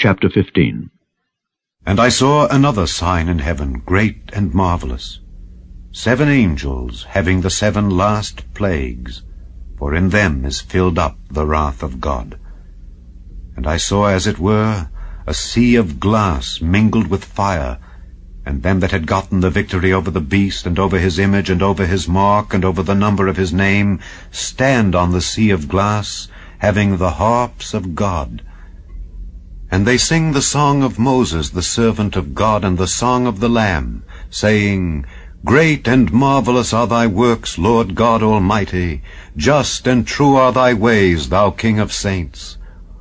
Chapter 15 And I saw another sign in heaven, great and marvelous, seven angels having the seven last plagues, for in them is filled up the wrath of God. And I saw, as it were, a sea of glass mingled with fire, and them that had gotten the victory over the beast, and over his image, and over his mark, and over the number of his name, stand on the sea of glass, having the harps of God. And they sing the song of Moses, the servant of God, and the song of the Lamb, saying, Great and marvelous are thy works, Lord God Almighty. Just and true are thy ways, thou King of saints.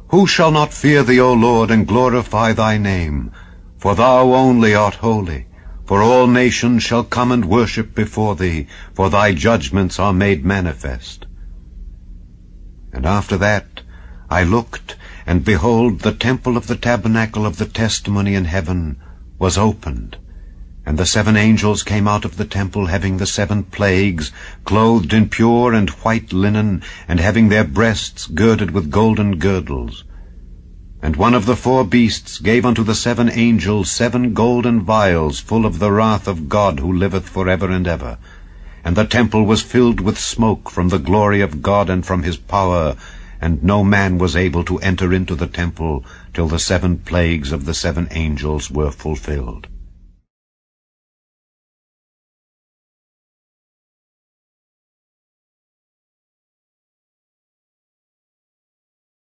Who shall not fear thee, O Lord, and glorify thy name? For thou only art holy. For all nations shall come and worship before thee, for thy judgments are made manifest. And after that I looked, and behold, the temple of the tabernacle of the testimony in heaven was opened. And the seven angels came out of the temple, having the seven plagues, clothed in pure and white linen, and having their breasts girded with golden girdles. And one of the four beasts gave unto the seven angels seven golden vials full of the wrath of God who liveth for ever and ever. And the temple was filled with smoke from the glory of God and from his power, and no man was able to enter into the temple till the seven plagues of the seven angels were fulfilled.